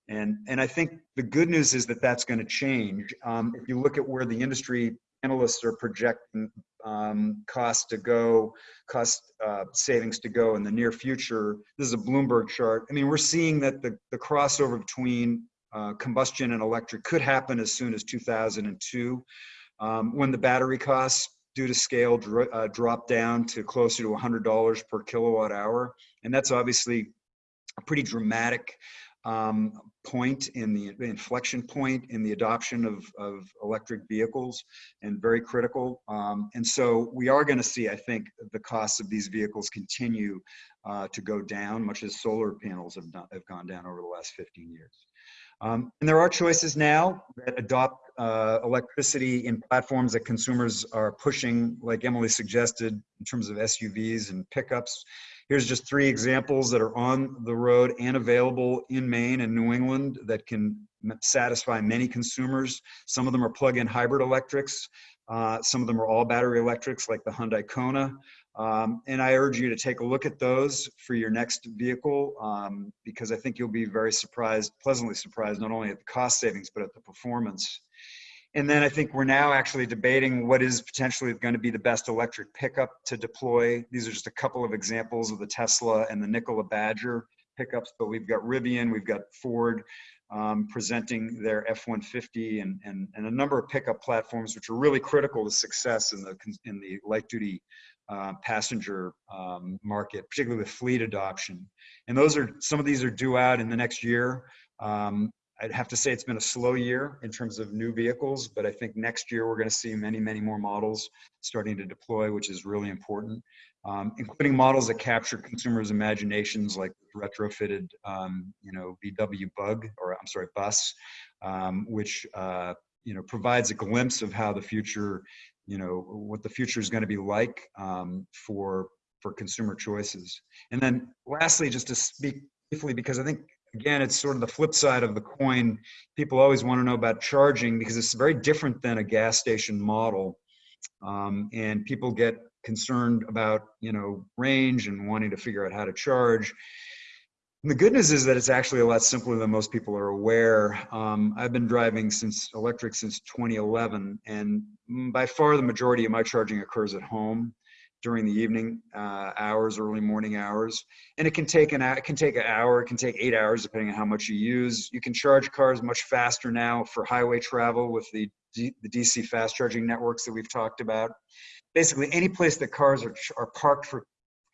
[SPEAKER 3] And, and I think the good news is that that's going to change. Um, if you look at where the industry analysts are projecting um, cost to go, cost uh, savings to go in the near future. This is a Bloomberg chart. I mean, we're seeing that the, the crossover between uh, combustion and electric could happen as soon as 2002 um, when the battery costs due to scale dro uh, drop down to closer to $100 per kilowatt hour. And that's obviously a pretty dramatic um, point in the inflection point in the adoption of, of electric vehicles and very critical. Um, and so we are going to see, I think, the costs of these vehicles continue uh, to go down, much as solar panels have, done, have gone down over the last 15 years. Um, and there are choices now that adopt uh, electricity in platforms that consumers are pushing, like Emily suggested, in terms of SUVs and pickups. Here's just three examples that are on the road and available in Maine and New England that can satisfy many consumers. Some of them are plug-in hybrid electrics. Uh, some of them are all battery electrics like the Hyundai Kona. Um, and I urge you to take a look at those for your next vehicle um, because I think you'll be very surprised, pleasantly surprised, not only at the cost savings, but at the performance. And then I think we're now actually debating what is potentially going to be the best electric pickup to deploy. These are just a couple of examples of the Tesla and the Nikola Badger pickups, but we've got Rivian, we've got Ford, um, presenting their F-150 and, and, and a number of pickup platforms, which are really critical to success in the, in the light duty uh, passenger um, market, particularly with fleet adoption. And those are, some of these are due out in the next year. Um, I'd have to say it's been a slow year in terms of new vehicles, but I think next year we're going to see many, many more models starting to deploy, which is really important, um, including models that capture consumers' imaginations like retrofitted, um, you know, VW Bug, or I'm sorry, Bus, um, which, uh, you know, provides a glimpse of how the future, you know, what the future is going to be like um, for for consumer choices. And then lastly, just to speak briefly, because I think again, it's sort of the flip side of the coin. People always want to know about charging because it's very different than a gas station model. Um, and people get concerned about, you know, range and wanting to figure out how to charge. And the good news is that it's actually a lot simpler than most people are aware. Um, I've been driving since electric since 2011, and by far the majority of my charging occurs at home during the evening uh, hours, early morning hours, and it can take an it can take an hour, it can take eight hours depending on how much you use. You can charge cars much faster now for highway travel with the D, the DC fast charging networks that we've talked about. Basically, any place that cars are are parked for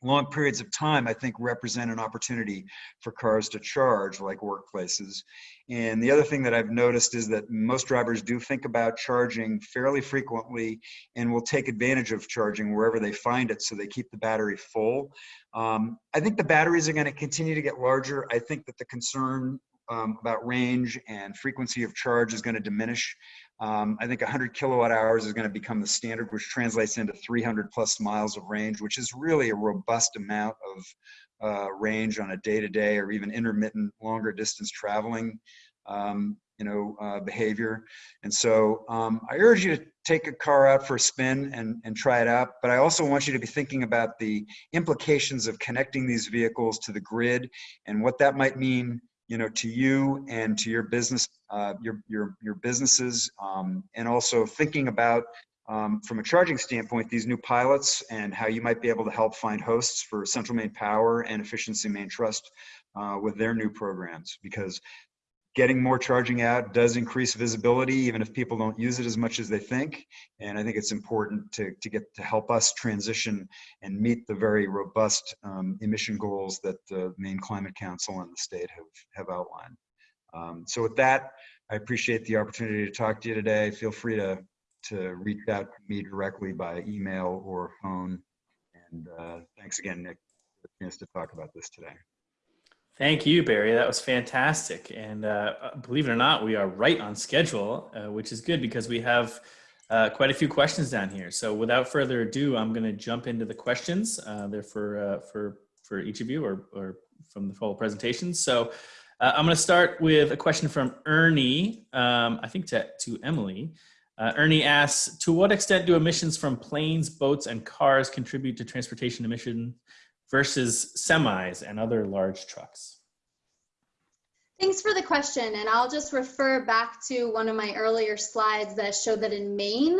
[SPEAKER 3] long periods of time, I think represent an opportunity for cars to charge like workplaces. And the other thing that I've noticed is that most drivers do think about charging fairly frequently and will take advantage of charging wherever they find it so they keep the battery full. Um, I think the batteries are going to continue to get larger. I think that the concern um, about range and frequency of charge is going to diminish. Um, I think 100 kilowatt hours is going to become the standard, which translates into 300 plus miles of range, which is really a robust amount of uh, range on a day-to-day -day or even intermittent longer distance traveling, um, you know, uh, behavior. And so um, I urge you to take a car out for a spin and, and try it out. But I also want you to be thinking about the implications of connecting these vehicles to the grid and what that might mean you know, to you and to your business, uh, your, your, your businesses, um, and also thinking about, um, from a charging standpoint, these new pilots and how you might be able to help find hosts for Central Maine Power and Efficiency Maine Trust uh, with their new programs. Because getting more charging out does increase visibility, even if people don't use it as much as they think. And I think it's important to, to get to help us transition and meet the very robust um, emission goals that the Maine Climate Council and the state have, have outlined. Um, so with that, I appreciate the opportunity to talk to you today. Feel free to, to reach out to me directly by email or phone. And uh, thanks again, Nick, for the chance to talk about this today.
[SPEAKER 1] Thank you, Barry. That was fantastic. And uh, believe it or not, we are right on schedule, uh, which is good because we have uh, quite a few questions down here. So without further ado, I'm going to jump into the questions. Uh, they're for, uh, for, for each of you or, or from the full presentation. So uh, I'm going to start with a question from Ernie, um, I think to, to Emily. Ernie asks, to what extent do emissions from planes, boats, and cars contribute to transportation emissions versus semis and other large trucks?
[SPEAKER 2] Thanks for the question. And I'll just refer back to one of my earlier slides that showed that in Maine,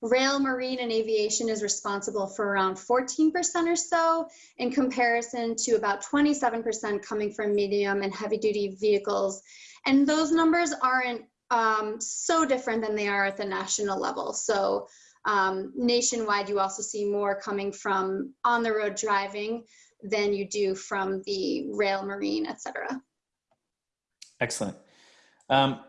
[SPEAKER 2] rail, marine, and aviation is responsible for around 14% or so in comparison to about 27% coming from medium and heavy duty vehicles. And those numbers aren't um, so different than they are at the national level. So um, nationwide, you also see more coming from on the road driving than you do from the rail, marine, etc.
[SPEAKER 1] Excellent. Um,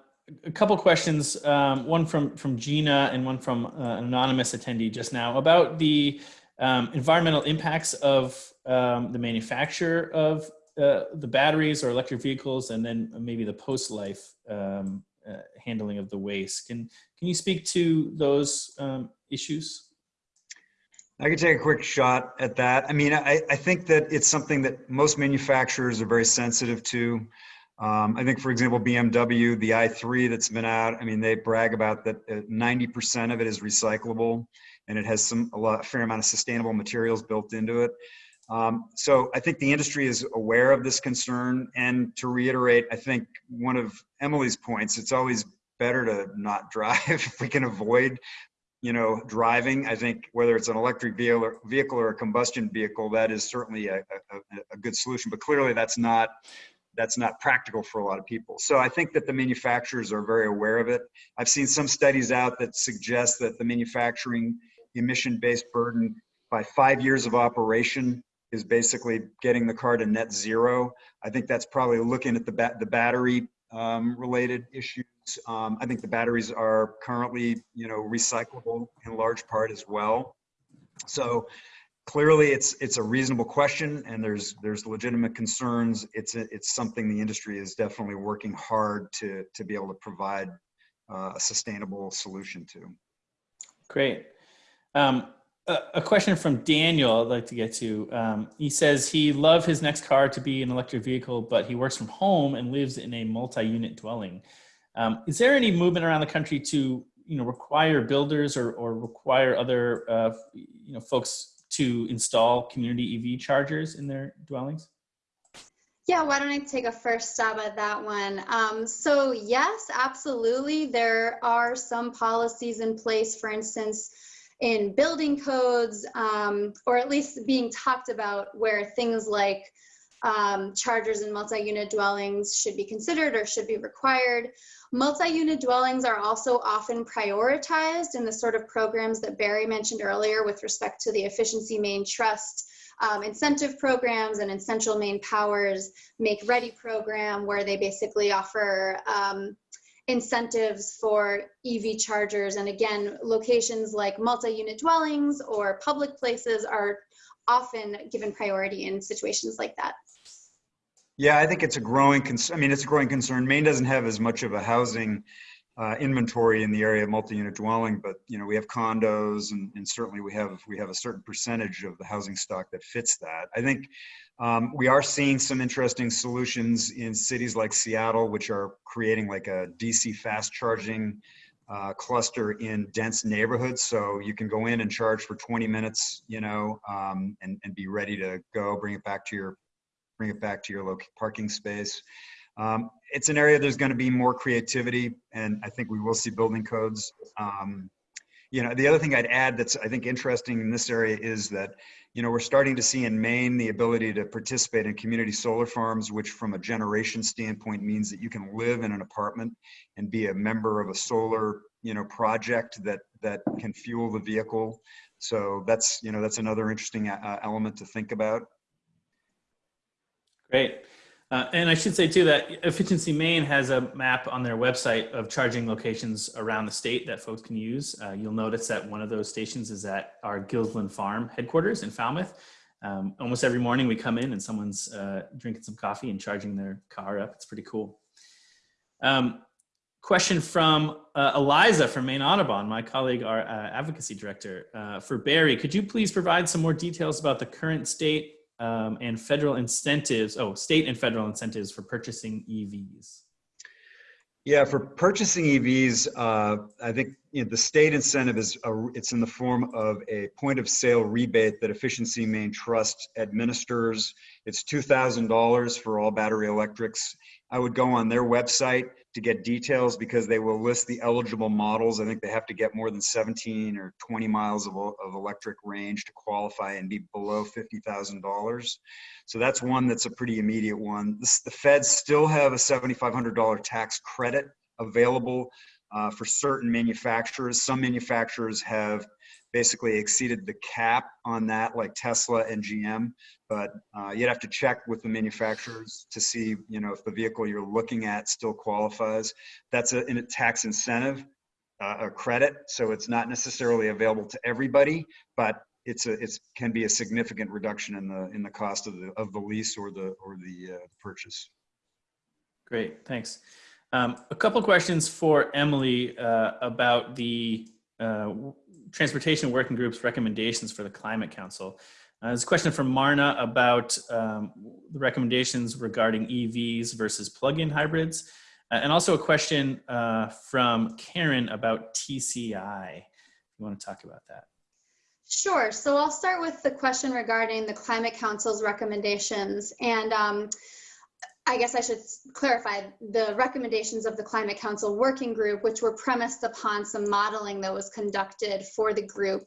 [SPEAKER 1] a couple questions, um, one from, from Gina and one from uh, an anonymous attendee just now about the um, environmental impacts of um, the manufacture of uh, the batteries or electric vehicles and then maybe the post-life um, uh, handling of the waste. Can, can you speak to those um, issues?
[SPEAKER 3] I could take a quick shot at that. I mean, I, I think that it's something that most manufacturers are very sensitive to. Um, I think, for example, BMW, the i3 that's been out, I mean, they brag about that 90% uh, of it is recyclable and it has some a lot, a fair amount of sustainable materials built into it. Um, so I think the industry is aware of this concern. And to reiterate, I think one of Emily's points, it's always better to not drive if we can avoid you know, driving. I think whether it's an electric vehicle or, a combustion vehicle, that is certainly a, a, a good solution. But clearly, that's not that's not practical for a lot of people. So I think that the manufacturers are very aware of it. I've seen some studies out that suggest that the manufacturing emission-based burden by five years of operation is basically getting the car to net zero. I think that's probably looking at the ba the battery um, related issues. Um, I think the batteries are currently, you know, recyclable in large part as well. So clearly it's it's a reasonable question and there's there's legitimate concerns it's a, it's something the industry is definitely working hard to to be able to provide uh, a sustainable solution to
[SPEAKER 1] great um, a, question from daniel i'd like to get to um, he says he love his next car to be an electric vehicle but he works from home and lives in a multi-unit dwelling um, is there any movement around the country to you know require builders or, or require other uh, you know folks to install community EV chargers in their dwellings?
[SPEAKER 2] Yeah, why don't I take a first stab at that one? Um, so yes, absolutely. There are some policies in place, for instance, in building codes, um, or at least being talked about where things like um, chargers in multi-unit dwellings should be considered or should be required. Multi-unit dwellings are also often prioritized in the sort of programs that Barry mentioned earlier with respect to the Efficiency Maine Trust um, incentive programs and Essential Maine Powers Make Ready program where they basically offer um, incentives for EV chargers. And again, locations like multi-unit dwellings or public places are often given priority in situations like that.
[SPEAKER 3] Yeah, I think it's a growing concern. I mean, it's a growing concern. Maine doesn't have as much of a housing uh, inventory in the area of multi-unit dwelling, but you know we have condos, and, and, certainly we have we have a certain percentage of the housing stock that fits that. I think um, we are seeing some interesting solutions in cities like Seattle, which are creating like a DC fast charging uh, cluster in dense neighborhoods. So you can go in and charge for 20 minutes, you know, um, and, and be ready to go, bring it back to your bring it back to your local parking space. Um, it's an area there's going to be more creativity, and I think we will see building codes. You know, the other thing I'd add that's I think interesting in this area is that, you know, we're starting to see in Maine the ability to participate in community solar farms, which from a generation standpoint means that you can live in an apartment and be a member of a solar, you know, project that that can fuel the vehicle. So that's, you know, that's another interesting uh, element to think about.
[SPEAKER 1] Great. Uh, and I should say too that Efficiency Maine has a map on their website of charging locations around the state that folks can use. Uh, you'll notice that one of those stations is at our Gilsland Farm headquarters in Falmouth. Um, almost every morning we come in and someone's uh, drinking some coffee and charging their car up. It's pretty cool. Um, question from uh, Eliza from Maine Audubon, my colleague, our uh, advocacy director. Uh, for Barry, could you please provide some more details about the current state um, and federal incentives, oh, state and federal incentives for purchasing EVs?
[SPEAKER 3] Yeah, for purchasing EVs, uh, I think you know, the state incentive is a, it's in the form of a point of sale rebate that Efficiency Maine Trust administers. It's two thousand dollars for all battery electrics. I would go on their website to get details because they will list the eligible models. I think they have to get more than 17 or 20 miles of, of electric range to qualify and be below $50,000. So that's one that's a pretty immediate one. This, the feds still have a $7,500 tax credit available uh, for certain manufacturers. Some manufacturers have basically exceeded the cap on that, like Tesla and GM. But uh, you'd have to check with the manufacturers to see, you know, if the vehicle you're looking at still qualifies. That's a, a tax incentive, uh, a credit, so it's not necessarily available to everybody, but it's a it's can be a significant reduction in the in the cost of the of the lease or the or the uh, purchase.
[SPEAKER 1] Great, thanks. Um, a couple questions for Emily uh, about the uh, Transportation Working Group's recommendations for the Climate Council. Uh, there's a question from Marna about um, the recommendations regarding EVs versus plug-in hybrids. Uh, and also a question uh, from Karen about TCI. You want to talk about that?
[SPEAKER 2] Sure. So I'll start with the question regarding the Climate Council's recommendations. And um, I guess I should clarify the recommendations of the Climate Council Working Group, which were premised upon some modeling that was conducted for the group.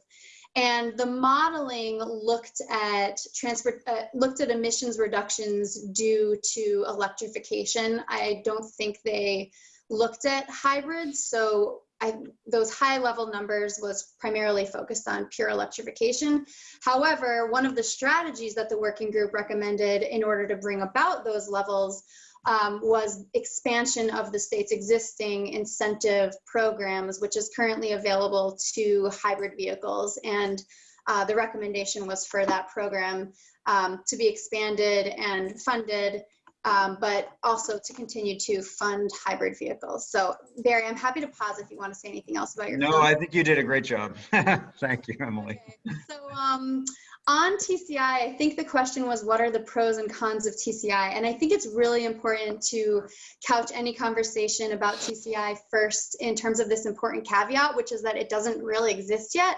[SPEAKER 2] And the modeling looked at transport, uh, looked at emissions reductions due to electrification. I don't think they looked at hybrids. So I, those high level numbers was primarily focused on pure electrification. However, one of the strategies that the working group recommended in order to bring about those levels um, was expansion of the state's existing incentive programs, which is currently available to hybrid vehicles. And uh, the recommendation was for that program um, to be expanded and funded, um, but also to continue to fund hybrid vehicles. So Barry, I'm happy to pause if you want to say anything else about your
[SPEAKER 3] No,
[SPEAKER 2] film.
[SPEAKER 3] I think you did a great job. Thank you, Emily.
[SPEAKER 2] Okay. So um, on TCI, I think the question was what are the pros and cons of TCI? And I think it's really important to couch any conversation about TCI first in terms of this important caveat, which is that it doesn't really exist yet.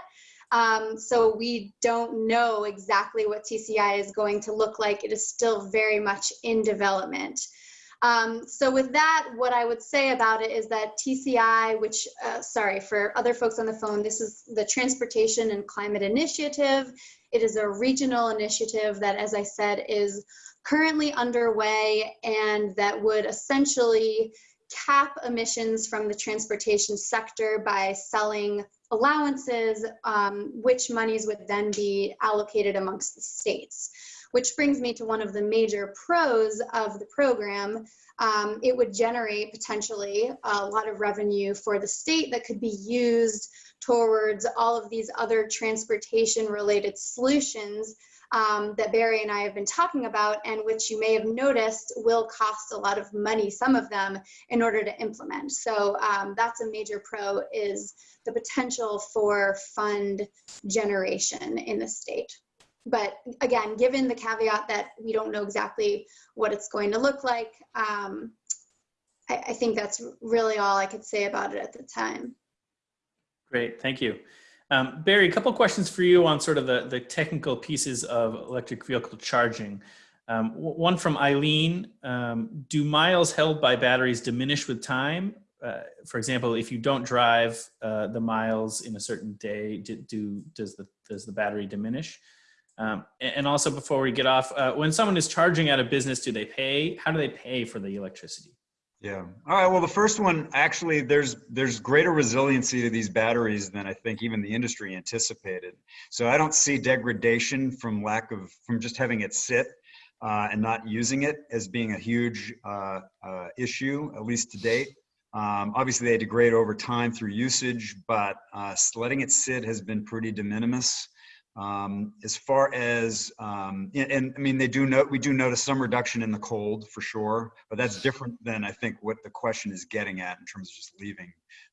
[SPEAKER 2] Um, so we don't know exactly what TCI is going to look like. It is still very much in development. Um, so with that, what I would say about it is that TCI, which, uh, sorry, for other folks on the phone, this is the Transportation and Climate Initiative. It is a regional initiative that, as I said, is currently underway and that would essentially cap emissions from the transportation sector by selling allowances, um, which monies would then be allocated amongst the states. Which brings me to one of the major pros of the program. Um, it would generate potentially a lot of revenue for the state that could be used towards all of these other transportation related solutions um, that Barry and I have been talking about and which you may have noticed will cost a lot of money, some of them, in order to implement. So um, that's a major pro is the potential for fund generation in the state. But again, given the caveat that we don't know exactly what it's going to look like, um, I, I think that's really all I could say about it at the time.
[SPEAKER 1] Great, thank you. Um, Barry, a couple questions for you on sort of the, the technical pieces of electric vehicle charging. Um, one from Eileen, um, do miles held by batteries diminish with time? Uh, for example, if you don't drive uh, the miles in a certain day, do, do, does, the, does the battery diminish? Um, and also before we get off, uh, when someone is charging at a business, do they pay? How do they pay for the electricity?
[SPEAKER 3] Yeah. All right. Well, the first one actually, there's there's greater resiliency to these batteries than I think even the industry anticipated. So I don't see degradation from lack of from just having it sit uh, and not using it as being a huge uh, uh, issue, at least to date. Um, obviously, they degrade over time through usage, but uh, letting it sit has been pretty de minimis. Um, as far as, um, and, and, I mean, they do note, we do notice some reduction in the cold for sure, but that's different than I think what the question is getting at in terms of just leaving,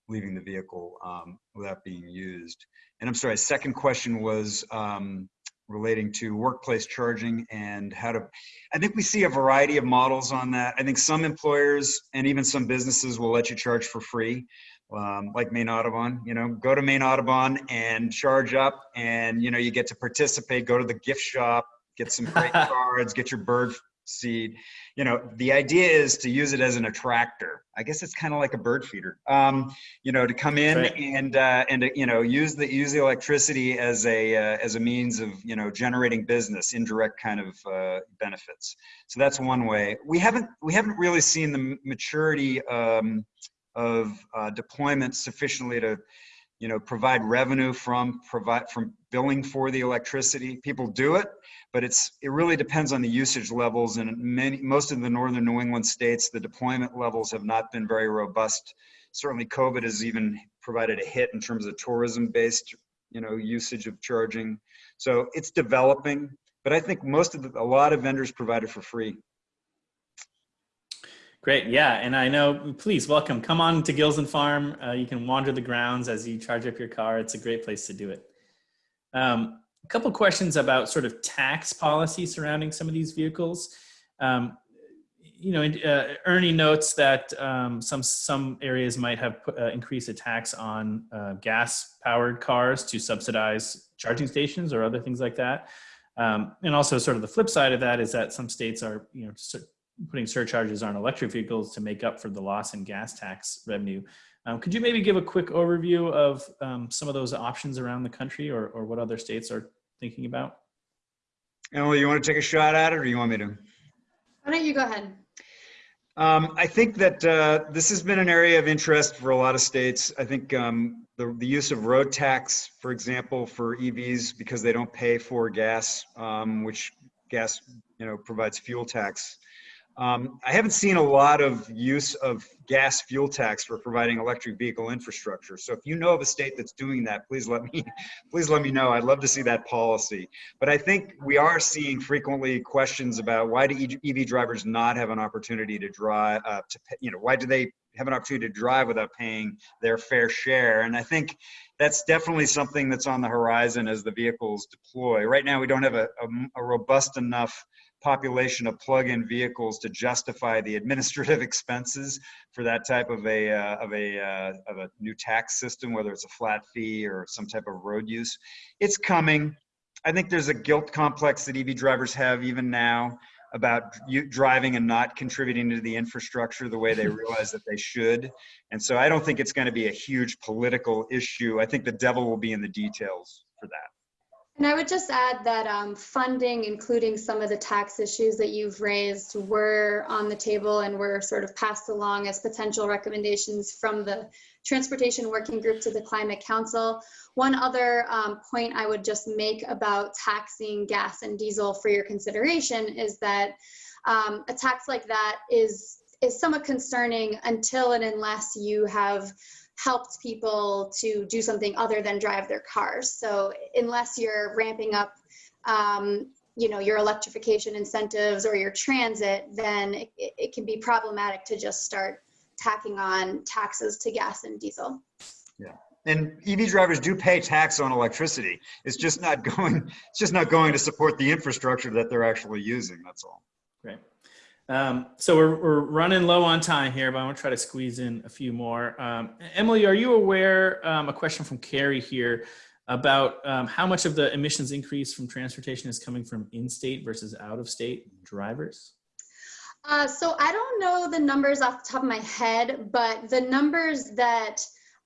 [SPEAKER 3] leaving the vehicle um, without being used. And I'm sorry, second question was um, relating to workplace charging and how to, I think we see a variety of models on that. I think some employers and even some businesses will let you charge for free um, like Maine Audubon, you know, go to Maine Audubon and charge up and, you know, you get to participate, go to the gift shop, get some great cards, get your bird seed. You know, the idea is to use it as an attractor. I guess it's kind of like a bird feeder, um, you know, to come in
[SPEAKER 1] Right.
[SPEAKER 3] and, uh, and, uh, you know, use the, use the electricity as a, uh, as a means of, you know, generating business, indirect kind of uh, benefits. So that's one way. We haven't, we haven't really seen the maturity, um, of uh, deployment sufficiently to you know provide revenue from provide from billing for the electricity. People do it but it's it really depends on the usage levels and many most of the northern new england states the deployment levels have not been very robust. Certainly covid has even provided a hit in terms of tourism based you know usage of charging. So it's developing but i think most of the, a lot of vendors provide it for free
[SPEAKER 1] Great, yeah, and I know, please welcome, come on to Gilsland Farm. Uh, you can wander the grounds as you charge up your car. It's a great place to do it. Um, a couple questions about sort of tax policy surrounding some of these vehicles. Um, you know, uh, Ernie notes that um, some some areas might have uh, increased a tax on uh, gas-powered cars to subsidize charging stations or other things like that. Um, and also, sort of the flip side of that is that some states are, you know, putting surcharges on electric vehicles to make up for the loss in gas tax revenue. Um, could you maybe give a quick overview of um, some of those options around the country or, or what other states are thinking about?
[SPEAKER 3] Emily, you want to take a shot at it or you want me to?
[SPEAKER 2] Why don't you go ahead?
[SPEAKER 3] Um, I think that uh, this has been an area of interest for a lot of states. I think um, the, the use of road tax, for example, for EVs because they don't pay for gas, um, which gas you know provides fuel tax. Um, I haven't seen a lot of use of gas fuel tax for providing electric vehicle infrastructure. So if you know of a state that's doing that, please let me please let me know. I'd love to see that policy. But I think we are seeing frequently questions about why do EV drivers not have an opportunity to drive uh, to you know why do they have an opportunity to drive without paying their fair share? And I think that's definitely something that's on the horizon as the vehicles deploy. Right now, we don't have a, a, a robust enough population of plug-in vehicles to justify the administrative expenses for that type of a uh, of a uh, of a new tax system, whether it's a flat fee or some type of road use. It's coming. I think there's a guilt complex that EV drivers have even now about you driving and not contributing to the infrastructure the way they realize that they should. And so I don't think it's going to be a huge political issue. I think the devil will be in the details for that.
[SPEAKER 2] And I would just add that um, funding, including some of the tax issues that you've raised, were on the table and were sort of passed along as potential recommendations from the Transportation Working Group to the Climate Council. One other um, point I would just make about taxing gas and diesel for your consideration is that um, a tax like that is is somewhat concerning until and unless you have helped people to do something other than drive their cars. So unless you're ramping up, um, you know, your electrification incentives or your transit, then it, it can be problematic to just start tacking on taxes to gas and diesel.
[SPEAKER 3] Yeah. And EV drivers do pay tax on electricity. It's just not going. It's just not going to support the infrastructure that they're actually using. That's all.
[SPEAKER 1] Um, so we're, we're running low on time here, but I want to try to squeeze in a few more. Um, Emily, are you aware, um, a question from Carrie here, about um, how much of the emissions increase from transportation is coming from in-state versus out-of-state drivers?
[SPEAKER 2] Uh, so I don't know the numbers off the top of my head, but the numbers that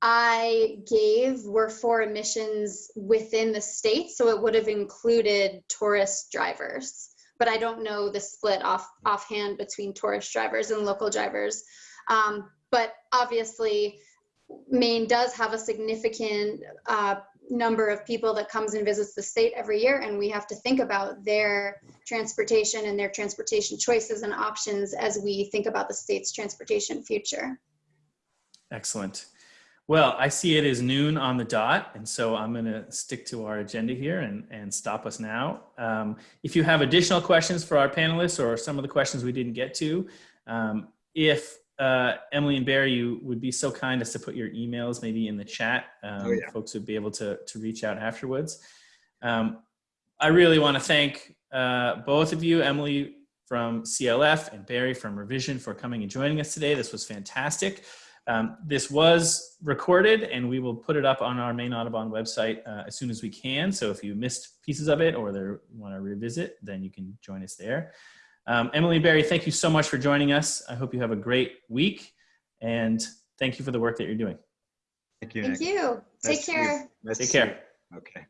[SPEAKER 2] I gave were for emissions within the state, so it would have included tourist drivers but I don't know the split off offhand between tourist drivers and local drivers. Um, but obviously, Maine does have a significant uh, number of people that comes and visits the state every year, and we have to think about their transportation and their transportation choices and options as we think about the state's transportation future.
[SPEAKER 1] Excellent. Well, I see it is noon on the dot, and so I'm going to stick to our agenda here and, and stop us now. Um, if you have additional questions for our panelists or some of the questions we didn't get to, um, if uh, Emily and Barry, you would be so kind as to put your emails maybe in the chat, um, oh, yeah. folks would be able to, to reach out afterwards. Um, I really want to thank uh, both of you, Emily from CLF and Barry from Revision for coming and joining us today. This was fantastic. Um, this was recorded and we will put it up on our Maine Audubon website uh, as soon as we can. So if you missed pieces of it or you want to revisit, then you can join us there. Um, Emily Barry, thank you so much for joining us. I hope you have a great week and thank you for the work that you're doing.
[SPEAKER 3] Thank you.
[SPEAKER 2] Thank
[SPEAKER 3] Nick.
[SPEAKER 2] you. Take
[SPEAKER 3] Nice
[SPEAKER 2] care.
[SPEAKER 3] Nice
[SPEAKER 1] Take care.
[SPEAKER 3] Okay.